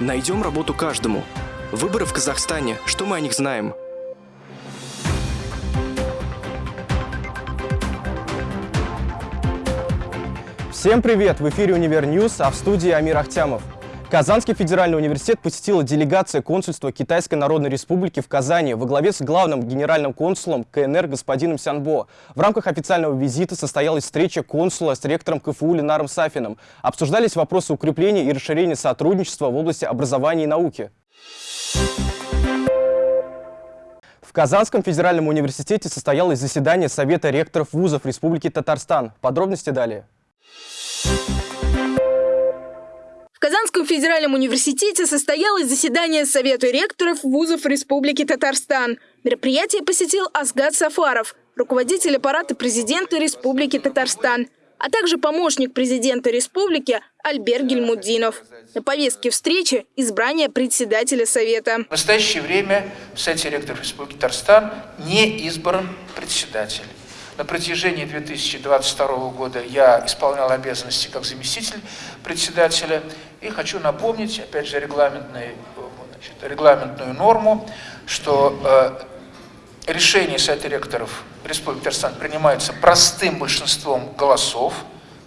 Найдем работу каждому. Выборы в Казахстане. Что мы о них знаем? Всем привет! В эфире «Универ News», а в студии Амир Ахтямов. Казанский федеральный университет посетила делегация консульства Китайской Народной Республики в Казани во главе с главным генеральным консулом КНР господином Сянбо. В рамках официального визита состоялась встреча консула с ректором КФУ Ленаром Сафиным. Обсуждались вопросы укрепления и расширения сотрудничества в области образования и науки. В Казанском федеральном университете состоялось заседание Совета ректоров вузов Республики Татарстан. Подробности далее. Казанском федеральном университете состоялось заседание Совета ректоров вузов Республики Татарстан. Мероприятие посетил Асгад Сафаров, руководитель аппарата президента Республики Татарстан, а также помощник президента республики Альбер Гельмуддинов. На повестке встречи – избрание председателя Совета. В настоящее время в Совете ректоров Республики Татарстан не избран председатель. На протяжении 2022 года я исполнял обязанности как заместитель председателя. И хочу напомнить, опять же, регламентную, значит, регламентную норму, что э, решение Совета ректоров Республики Татарстан принимается простым большинством голосов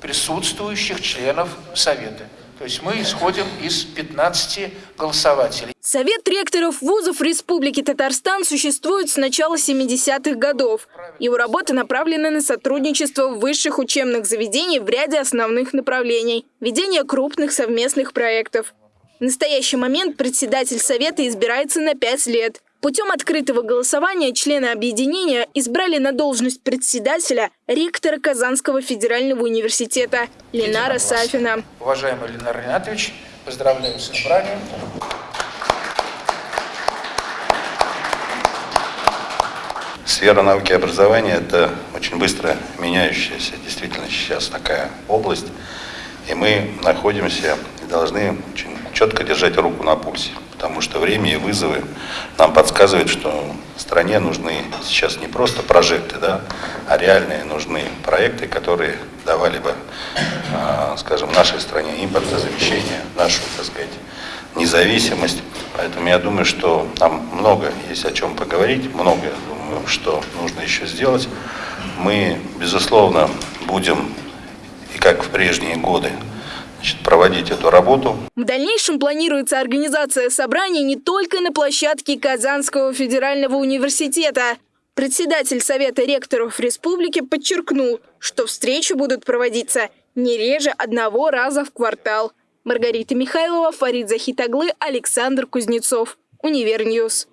присутствующих членов Совета. То есть мы исходим из 15 голосователей. Совет ректоров вузов Республики Татарстан существует с начала 70-х годов. Его работа направлена на сотрудничество высших учебных заведений в ряде основных направлений, ведение крупных совместных проектов. В настоящий момент председатель Совета избирается на 5 лет. Путем открытого голосования члены объединения избрали на должность председателя ректора Казанского федерального университета Ленара Сафина. Уважаемый Ленар Ринатович, поздравляю с избранием. Сфера науки и образования – это очень быстро меняющаяся действительно сейчас такая область. И мы находимся и должны очень четко держать руку на пульсе потому что время и вызовы нам подсказывают, что стране нужны сейчас не просто прожекты, да, а реальные нужны проекты, которые давали бы, а, скажем, нашей стране импортозамещение, нашу, так сказать, независимость. Поэтому я думаю, что нам много есть о чем поговорить, много, думаю, что нужно еще сделать. Мы, безусловно, будем, и как в прежние годы, значит, проводить эту работу. В дальнейшем планируется организация собраний не только на площадке Казанского федерального университета. Председатель Совета ректоров республики подчеркнул, что встречи будут проводиться не реже одного раза в квартал. Маргарита Михайлова, Фарид Захитоглы, Александр Кузнецов. Универ News.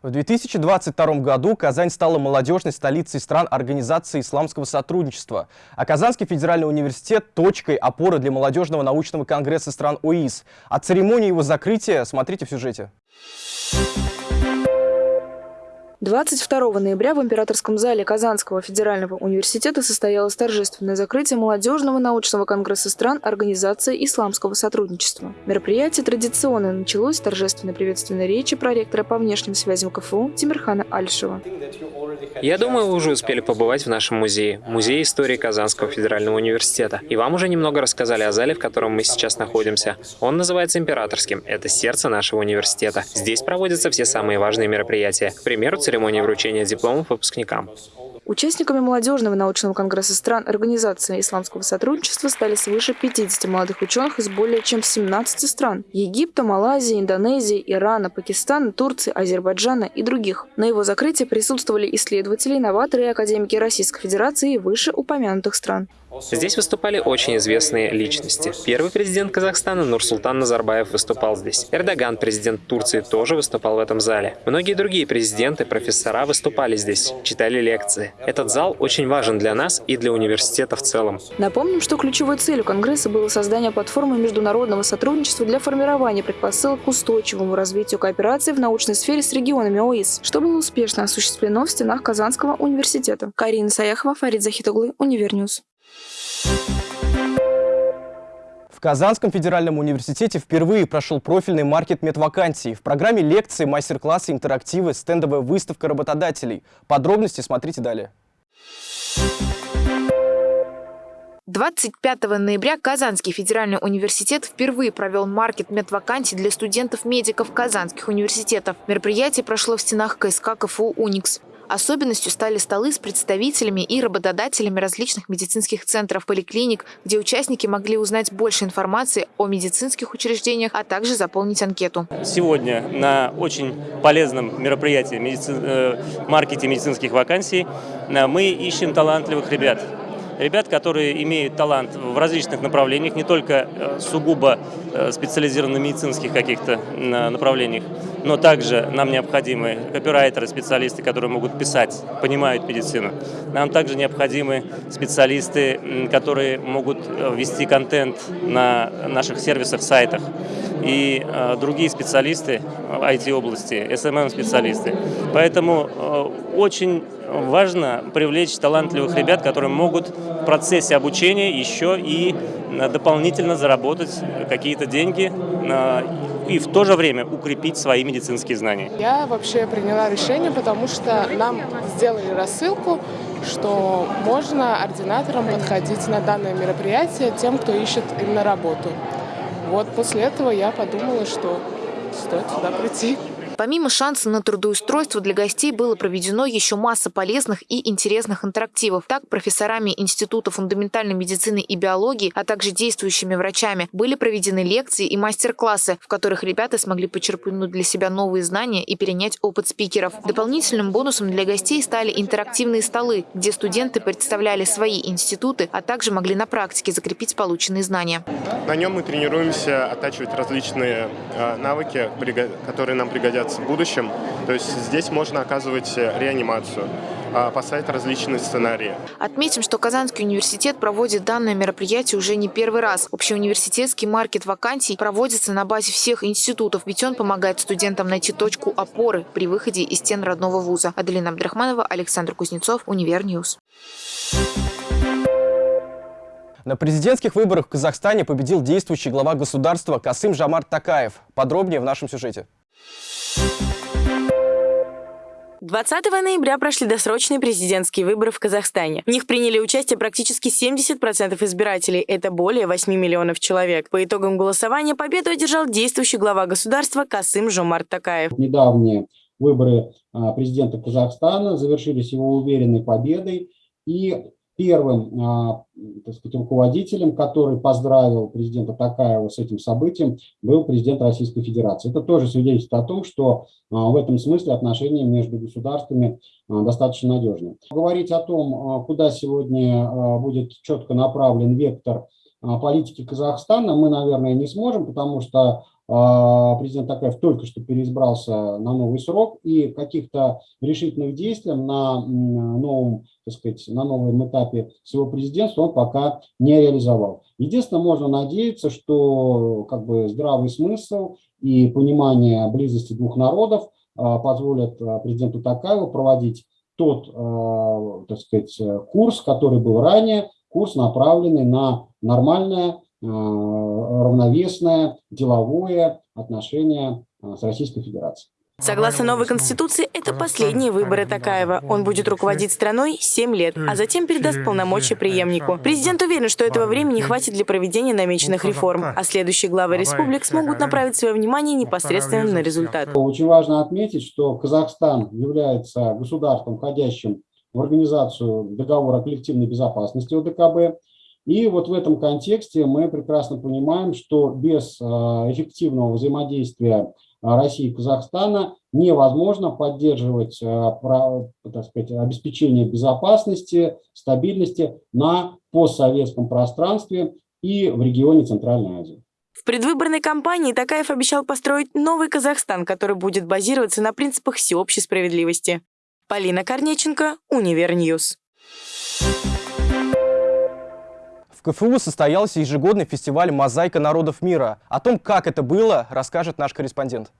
В 2022 году Казань стала молодежной столицей стран Организации исламского сотрудничества, а Казанский федеральный университет – точкой опоры для молодежного научного конгресса стран ОИС. О церемонии его закрытия смотрите в сюжете. 22 ноября в Императорском зале Казанского федерального университета состоялось торжественное закрытие молодежного научного конгресса стран Организации исламского сотрудничества. Мероприятие традиционно началось с торжественной приветственной речи проректора по внешним связям КФУ Тимирхана Альшева. Я думаю, вы уже успели побывать в нашем музее, Музее истории Казанского федерального университета. И вам уже немного рассказали о зале, в котором мы сейчас находимся. Он называется Императорским. Это сердце нашего университета. Здесь проводятся все самые важные мероприятия. К примеру, церемонии вручения дипломов выпускникам. Участниками молодежного научного конгресса стран Организации исламского сотрудничества стали свыше 50 молодых ученых из более чем 17 стран – Египта, Малайзии, Индонезии, Ирана, Пакистана, Турции, Азербайджана и других. На его закрытии присутствовали исследователи, инноваторы и академики Российской Федерации и вышеупомянутых стран. Здесь выступали очень известные личности. Первый президент Казахстана Нурсултан Назарбаев выступал здесь. Эрдоган, президент Турции, тоже выступал в этом зале. Многие другие президенты, профессора выступали здесь, читали лекции. Этот зал очень важен для нас и для университета в целом. Напомним, что ключевой целью Конгресса было создание платформы международного сотрудничества для формирования предпосылок к устойчивому развитию кооперации в научной сфере с регионами ОИС, что было успешно осуществлено в стенах Казанского университета. Карина Саяхова, Фарид Захитоглы, Универ News. В Казанском федеральном университете впервые прошел профильный маркет медвакансий. В программе лекции, мастер-классы, интерактивы, стендовая выставка работодателей. Подробности смотрите далее. 25 ноября Казанский федеральный университет впервые провел маркет медвакансий для студентов-медиков казанских университетов. Мероприятие прошло в стенах КСК КФУ «Уникс». Особенностью стали столы с представителями и работодателями различных медицинских центров, поликлиник, где участники могли узнать больше информации о медицинских учреждениях, а также заполнить анкету. Сегодня на очень полезном мероприятии медици... э, маркете медицинских вакансий э, мы ищем талантливых ребят ребят, которые имеют талант в различных направлениях, не только э, сугубо э, специализированных медицинских каких-то направлениях, но также нам необходимы копирайтеры, специалисты, которые могут писать, понимают медицину. Нам также необходимы специалисты, которые могут э, вести контент на наших сервисах, сайтах и э, другие специалисты IT-области, SMM-специалисты. Поэтому э, очень важно привлечь талантливых ребят, которые могут в процессе обучения еще и дополнительно заработать какие-то деньги и в то же время укрепить свои медицинские знания. Я вообще приняла решение, потому что нам сделали рассылку, что можно ординаторам подходить на данное мероприятие тем, кто ищет именно работу. Вот после этого я подумала, что стоит сюда прийти. Помимо шанса на трудоустройство для гостей было проведено еще масса полезных и интересных интерактивов. Так, профессорами Института фундаментальной медицины и биологии, а также действующими врачами были проведены лекции и мастер-классы, в которых ребята смогли почерпнуть для себя новые знания и перенять опыт спикеров. Дополнительным бонусом для гостей стали интерактивные столы, где студенты представляли свои институты, а также могли на практике закрепить полученные знания. На нем мы тренируемся оттачивать различные э, навыки, которые нам пригодятся в будущем. То есть здесь можно оказывать реанимацию, а, поставить различные сценарии. Отметим, что Казанский университет проводит данное мероприятие уже не первый раз. Общеуниверситетский маркет вакансий проводится на базе всех институтов, ведь он помогает студентам найти точку опоры при выходе из стен родного вуза. Аделина Абдрахманова, Александр Кузнецов, Универ News. На президентских выборах в Казахстане победил действующий глава государства Касым Жамар Такаев. Подробнее в нашем сюжете. 20 ноября прошли досрочные президентские выборы в Казахстане. В них приняли участие практически 70% избирателей. Это более 8 миллионов человек. По итогам голосования победу одержал действующий глава государства Касым Жомарт Такаев. Недавние выборы а, президента Казахстана завершились его уверенной победой. И первым а, так сказать, руководителем, который поздравил президента Такаева с этим событием, был президент Российской Федерации. Это тоже свидетельствует о том, что а, в этом смысле отношения между государствами а, достаточно надежны. Говорить о том, куда сегодня будет четко направлен вектор политики Казахстана, мы, наверное, не сможем, потому что президент Такаев только что переизбрался на новый срок, и каких-то решительных действий на новом, так сказать, на новом этапе своего президентства он пока не реализовал. Единственное, можно надеяться, что как бы здравый смысл и понимание близости двух народов а, позволят а, президенту Такаеву проводить тот, так сказать, курс, который был ранее, курс, направленный на нормальное равновесное деловое отношение э, с Российской Федерацией. Согласно новой конституции, это последние выборы Такаева. Он будет руководить страной 7 лет, а затем передаст полномочия преемнику. Президент уверен, что этого времени хватит для проведения намеченных реформ, а следующие главы республик смогут направить свое внимание непосредственно на результат. Очень важно отметить, что Казахстан является государством, входящим в организацию договора коллективной безопасности ОДКБ, и вот в этом контексте мы прекрасно понимаем, что без а, эффективного взаимодействия а, России и Казахстана невозможно поддерживать а, так сказать, обеспечение безопасности, стабильности на постсоветском пространстве и в регионе Центральной Азии. В предвыборной кампании Токаев обещал построить новый Казахстан, который будет базироваться на принципах всеобщей справедливости. Полина Корнеченко, Универ News. В КФУ состоялся ежегодный фестиваль «Мозаика народов мира». О том, как это было, расскажет наш корреспондент.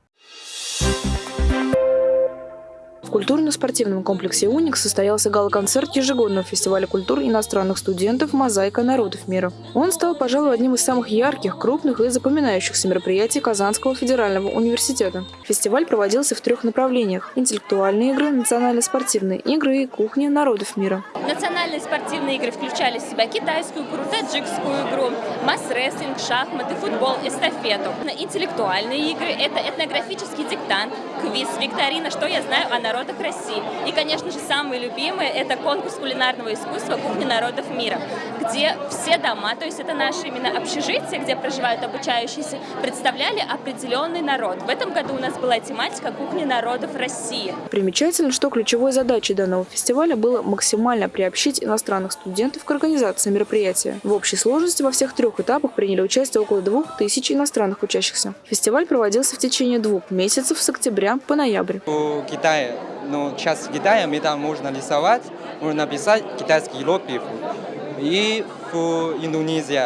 В культурно-спортивном комплексе «Уник» состоялся гала-концерт ежегодного фестиваля культур иностранных студентов «Мозаика народов мира». Он стал, пожалуй, одним из самых ярких, крупных и запоминающихся мероприятий Казанского федерального университета. Фестиваль проводился в трех направлениях – интеллектуальные игры, национально-спортивные игры и кухня народов мира. Национальные спортивные игры включали в себя китайскую игру, таджикскую игру, масс-рестлинг, шахматы, футбол, эстафету. Интеллектуальные игры – это этнографический диктант, квиз, викторина «Что я знаю о народах России». И, конечно же, самые любимые – это конкурс кулинарного искусства «Кухня народов мира», где все дома, то есть это наши именно общежития, где проживают обучающиеся, представляли определенный народ. В этом году у нас была тематика «Кухня народов России». Примечательно, что ключевой задачей данного фестиваля было максимально приобщить иностранных студентов к организации мероприятия. В общей сложности во всех трех этапах приняли участие около двух тысяч иностранных учащихся. Фестиваль проводился в течение двух месяцев с октября по ноябрь. В Китае, ну, сейчас в Китае мы там можно рисовать, можно написать китайский иероглиф. И в Индонезии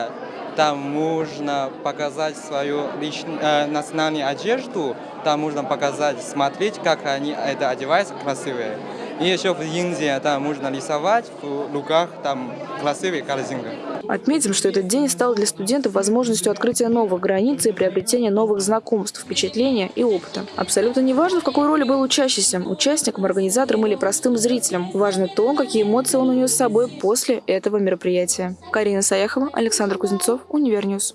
там можно показать свою личную, э, национальную одежду, там можно показать, смотреть, как они это одеваются красивые. И еще в Индии там можно рисовать в руках там красивые картинки. Отметим, что этот день стал для студентов возможностью открытия новых границ и приобретения новых знакомств, впечатления и опыта. Абсолютно неважно, в какой роли был учащийся – участником, организатором или простым зрителем. Важно то, какие эмоции он унес с собой после этого мероприятия. Карина Саяхова, Александр Кузнецов, Универ News.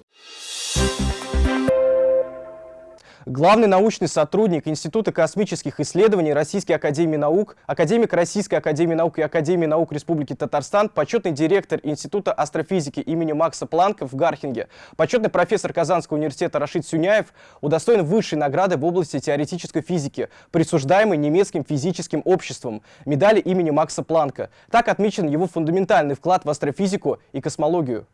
Главный научный сотрудник Института космических исследований Российской Академии Наук, академик Российской Академии Наук и Академии Наук Республики Татарстан, почетный директор Института астрофизики имени Макса Планка в Гархинге, почетный профессор Казанского университета Рашид Сюняев удостоен высшей награды в области теоретической физики, присуждаемой немецким физическим обществом, медали имени Макса Планка. Так отмечен его фундаментальный вклад в астрофизику и космологию.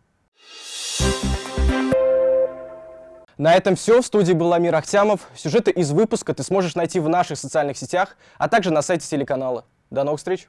На этом все. В студии был Амир Ахтямов. Сюжеты из выпуска ты сможешь найти в наших социальных сетях, а также на сайте телеканала. До новых встреч!